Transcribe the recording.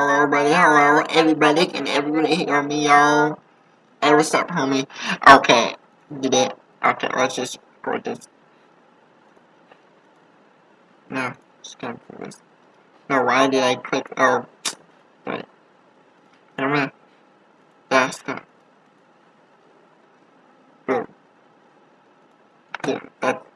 Hello, buddy. Hello, everybody. Can everybody hear me, y'all? Hey, what's up, homie? Okay, did it. Okay, let's just record this. No, just gonna put this. No, why did I click? Oh, wait. I'm gonna. That's the. Boom. Yeah, that's.